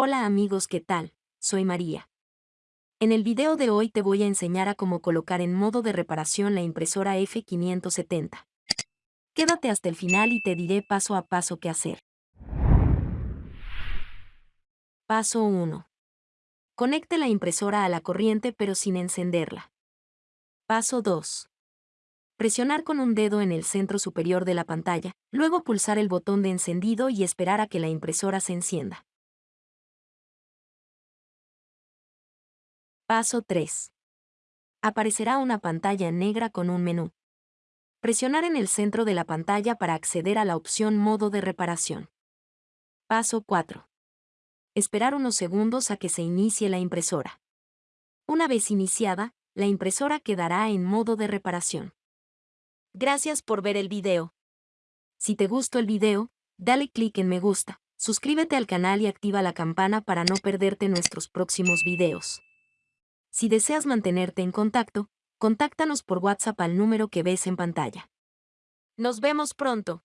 Hola amigos, ¿qué tal? Soy María. En el video de hoy te voy a enseñar a cómo colocar en modo de reparación la impresora F570. Quédate hasta el final y te diré paso a paso qué hacer. Paso 1. Conecte la impresora a la corriente pero sin encenderla. Paso 2. Presionar con un dedo en el centro superior de la pantalla, luego pulsar el botón de encendido y esperar a que la impresora se encienda. Paso 3. Aparecerá una pantalla negra con un menú. Presionar en el centro de la pantalla para acceder a la opción Modo de reparación. Paso 4. Esperar unos segundos a que se inicie la impresora. Una vez iniciada, la impresora quedará en modo de reparación. Gracias por ver el video. Si te gustó el video, dale clic en me gusta, suscríbete al canal y activa la campana para no perderte nuestros próximos videos. Si deseas mantenerte en contacto, contáctanos por WhatsApp al número que ves en pantalla. Nos vemos pronto.